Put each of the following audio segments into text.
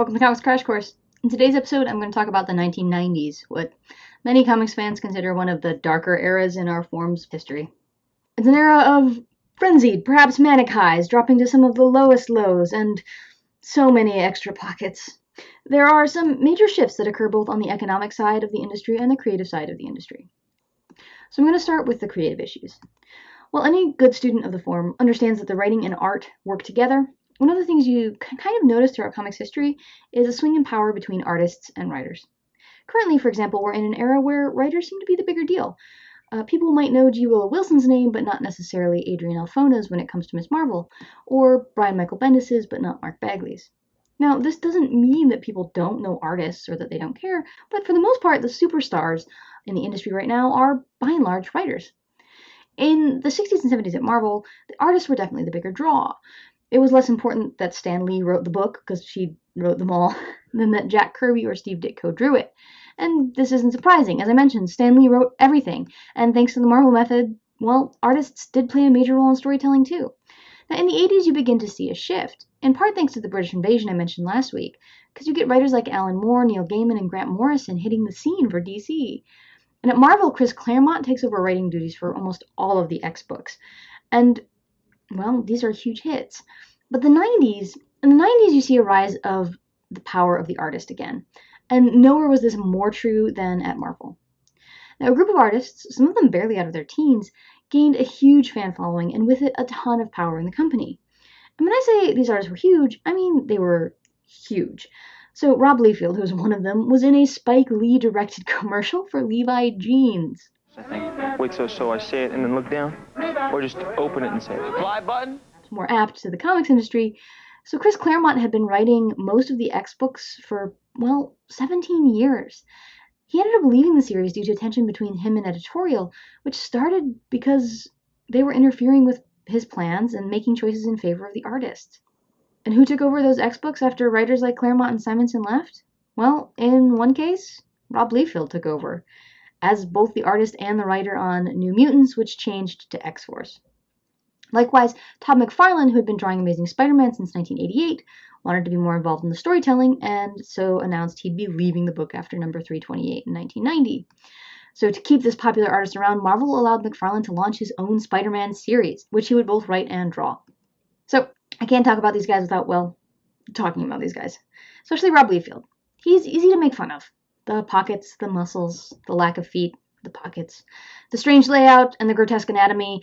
Welcome to Comics Crash Course. In today's episode, I'm going to talk about the 1990s, what many comics fans consider one of the darker eras in our form's history. It's an era of frenzied, perhaps manic highs, dropping to some of the lowest lows, and so many extra pockets. There are some major shifts that occur both on the economic side of the industry and the creative side of the industry. So I'm going to start with the creative issues. While any good student of the form understands that the writing and art work together, one of the things you can kind of notice throughout comics history is a swing in power between artists and writers. Currently, for example, we're in an era where writers seem to be the bigger deal. Uh, people might know G. Willow Wilson's name, but not necessarily Adrian Alphona's when it comes to Ms. Marvel, or Brian Michael Bendis's, but not Mark Bagley's. Now, this doesn't mean that people don't know artists or that they don't care, but for the most part, the superstars in the industry right now are, by and large, writers. In the 60s and 70s at Marvel, the artists were definitely the bigger draw it was less important that Stan Lee wrote the book because she wrote them all than that Jack Kirby or Steve Ditko drew it. And this isn't surprising. As I mentioned, Stan Lee wrote everything, and thanks to the Marvel method, well, artists did play a major role in storytelling too. Now, in the 80s, you begin to see a shift, in part thanks to the British invasion I mentioned last week, because you get writers like Alan Moore, Neil Gaiman, and Grant Morrison hitting the scene for DC. And at Marvel, Chris Claremont takes over writing duties for almost all of the X books. And well, these are huge hits. But the 90s, in the 90s, you see a rise of the power of the artist again. And nowhere was this more true than at Marvel. Now, a group of artists, some of them barely out of their teens, gained a huge fan following and with it a ton of power in the company. And when I say these artists were huge, I mean they were huge. So Rob Liefeld, who was one of them, was in a Spike Lee directed commercial for Levi jeans. I think wait so so I say it and then look down, or just open it and say Fly button. More apt to the comics industry. So Chris Claremont had been writing most of the X books for well 17 years. He ended up leaving the series due to tension between him and editorial, which started because they were interfering with his plans and making choices in favor of the artist. And who took over those X books after writers like Claremont and Simonson left? Well, in one case, Rob Liefeld took over, as both the artist and the writer on New Mutants, which changed to X Force. Likewise, Todd McFarlane, who had been drawing Amazing Spider Man since 1988, wanted to be more involved in the storytelling and so announced he'd be leaving the book after number 328 in 1990. So, to keep this popular artist around, Marvel allowed McFarlane to launch his own Spider Man series, which he would both write and draw. So, I can't talk about these guys without, well, talking about these guys, especially Rob Liefeld. He's easy to make fun of. The pockets, the muscles, the lack of feet, the pockets, the strange layout, and the grotesque anatomy.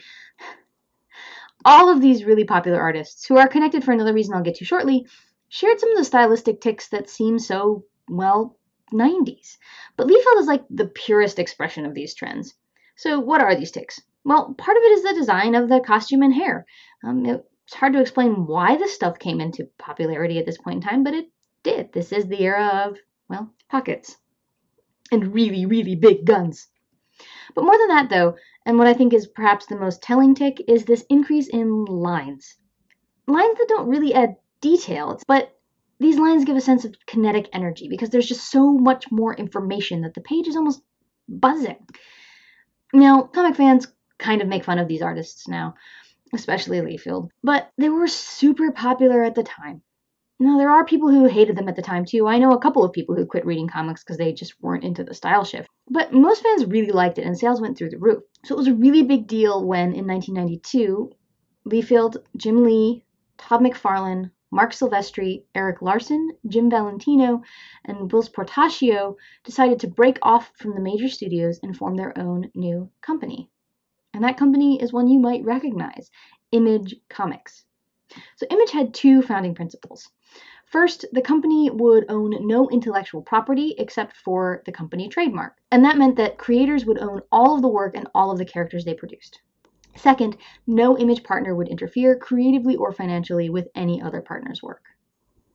All of these really popular artists, who are connected for another reason I'll get to shortly, shared some of the stylistic ticks that seem so, well, 90s. But Liefeld is like the purest expression of these trends. So, what are these ticks? Well, part of it is the design of the costume and hair. Um, it's hard to explain why this stuff came into popularity at this point in time, but it did. This is the era of, well, pockets and really, really big guns. But more than that, though, and what I think is perhaps the most telling tick, is this increase in lines. Lines that don't really add detail, but these lines give a sense of kinetic energy because there's just so much more information that the page is almost buzzing. Now, comic fans kind of make fun of these artists now, especially Liefeld, but they were super popular at the time. No, there are people who hated them at the time too. I know a couple of people who quit reading comics because they just weren't into the style shift. But most fans really liked it and sales went through the roof. So it was a really big deal when in 1992, Liefeld, Jim Lee, Todd McFarlane, Marc Silvestri, Erik Larsen, Jim Valentino, and Whilce Portacio decided to break off from the major studios and form their own new company. And that company is one you might recognize Image Comics. So Image had two founding principles. First, the company would own no intellectual property except for the company trademark, and that meant that creators would own all of the work and all of the characters they produced. Second, no image partner would interfere creatively or financially with any other partner's work.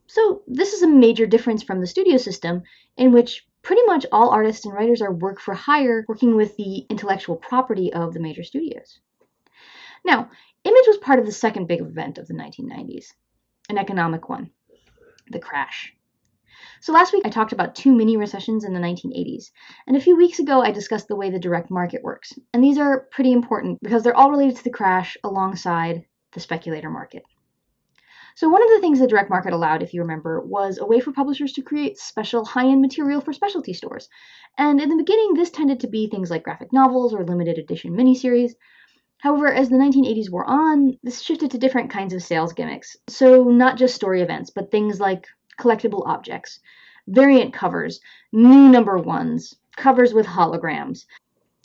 So, this is a major difference from the studio system, in which pretty much all artists and writers are work for hire, working with the intellectual property of the major studios. Now, Image was part of the second big event of the 1990s, an economic one the crash. So last week I talked about two mini recessions in the 1980s, and a few weeks ago I discussed the way the direct market works. And these are pretty important because they're all related to the crash alongside the speculator market. So, one of the things the direct market allowed, if you remember, was a way for publishers to create special high end material for specialty stores. And in the beginning, this tended to be things like graphic novels or limited edition miniseries. However, as the 1980s wore on, this shifted to different kinds of sales gimmicks. So, not just story events, but things like collectible objects, variant covers, new number ones, covers with holograms,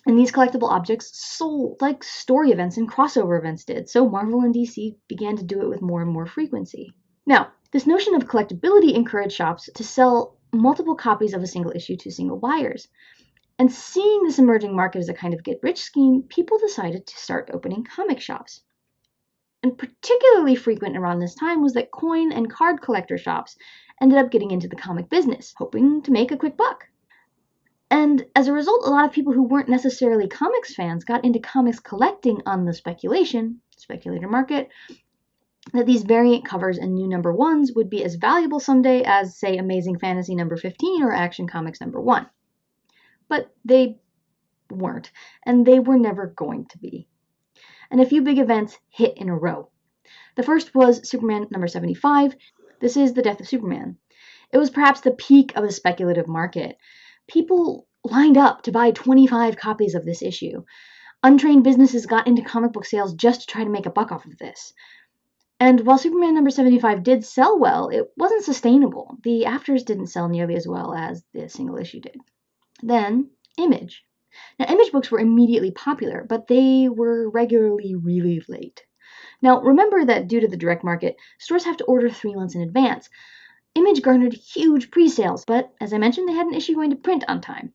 and these collectible objects sold like story events and crossover events did, so Marvel and DC began to do it with more and more frequency. Now, this notion of collectability encouraged shops to sell multiple copies of a single issue to single buyers. And seeing this emerging market as a kind of get rich scheme, people decided to start opening comic shops. And particularly frequent around this time was that coin and card collector shops ended up getting into the comic business, hoping to make a quick buck. And as a result, a lot of people who weren't necessarily comics fans got into comics collecting on the speculation, speculator market, that these variant covers and new number ones would be as valuable someday as, say, Amazing Fantasy number 15 or Action Comics number 1. But they weren't, and they were never going to be. And a few big events hit in a row. The first was Superman number 75. This is The Death of Superman. It was perhaps the peak of the speculative market people lined up to buy 25 copies of this issue. Untrained businesses got into comic book sales just to try to make a buck off of this. And while Superman number 75 did sell well, it wasn't sustainable. The afters didn't sell nearly as well as the single issue did. Then, Image. Now, Image books were immediately popular, but they were regularly really late. Now, remember that due to the direct market, stores have to order three months in advance, Image garnered huge pre-sales, but as I mentioned, they had an issue going to print on time.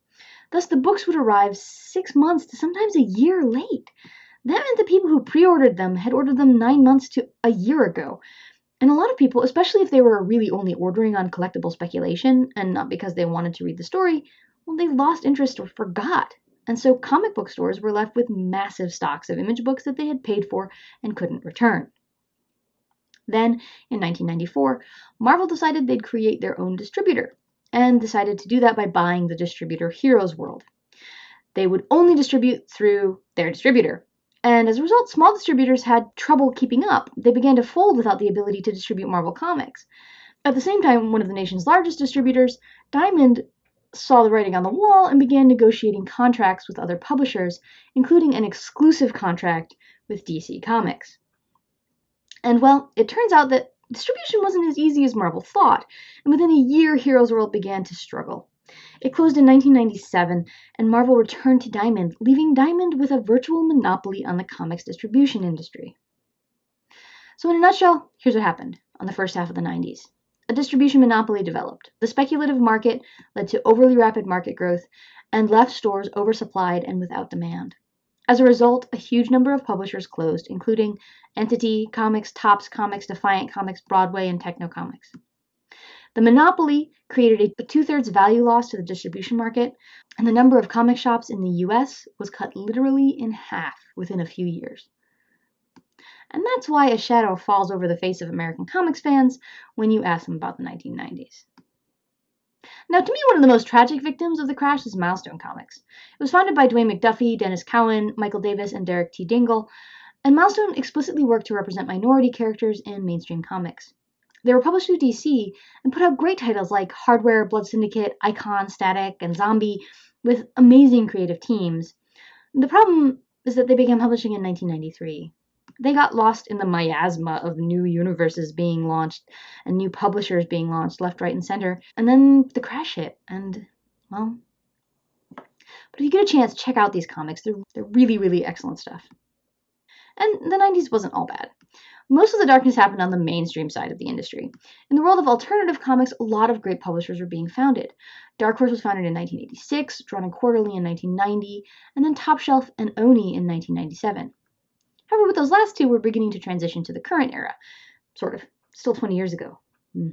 Thus, the books would arrive six months to sometimes a year late. That meant the people who pre-ordered them had ordered them nine months to a year ago. And a lot of people, especially if they were really only ordering on collectible speculation and not because they wanted to read the story, well, they lost interest or forgot. And so comic book stores were left with massive stocks of image books that they had paid for and couldn't return. Then, in 1994, Marvel decided they'd create their own distributor, and decided to do that by buying the distributor Heroes World. They would only distribute through their distributor, and as a result, small distributors had trouble keeping up. They began to fold without the ability to distribute Marvel Comics. At the same time, one of the nation's largest distributors, Diamond, saw the writing on the wall and began negotiating contracts with other publishers, including an exclusive contract with DC Comics. And well, it turns out that distribution wasn't as easy as Marvel thought, and within a year, Heroes World began to struggle. It closed in 1997, and Marvel returned to Diamond, leaving Diamond with a virtual monopoly on the comics distribution industry. So, in a nutshell, here's what happened on the first half of the 90s. A distribution monopoly developed. The speculative market led to overly rapid market growth and left stores oversupplied and without demand. As a result, a huge number of publishers closed, including Entity Comics, Topps Comics, Defiant Comics, Broadway, and Tekno Comix. The monopoly created a two thirds value loss to the distribution market, and the number of comic shops in the US was cut literally in half within a few years. And that's why a shadow falls over the face of American comics fans when you ask them about the 1990s. Now, to me, one of the most tragic victims of the crash is Milestone Comics. It was founded by Dwayne McDuffie, Denys Cowan, Michael Davis, and Derek T. Dingle, and Milestone explicitly worked to represent minority characters in mainstream comics. They were published through DC and put out great titles like Hardware, Blood Syndicate, Icon, Static, and Xombi with amazing creative teams. The problem is that they began publishing in 1993 they got lost in the miasma of new universes being launched and new publishers being launched left, right, and center. And then the crash hit, and well. But if you get a chance, check out these comics. They're, they're really, really excellent stuff. And the 90s wasn't all bad. Most of the darkness happened on the mainstream side of the industry. In the world of alternative comics, a lot of great publishers were being founded. Dark Horse was founded in 1986, Drawn and Quarterly in 1990, and then Top Shelf and Oni in 1997. However, with those last two, we're beginning to transition to the current era. Sort of. Still 20 years ago. Hmm.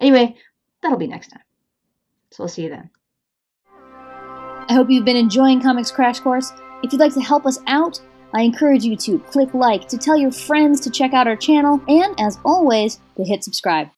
Anyway, that'll be next time. So I'll see you then. I hope you've been enjoying Comics Crash Course. If you'd like to help us out, I encourage you to click like, to tell your friends to check out our channel, and as always, to hit subscribe.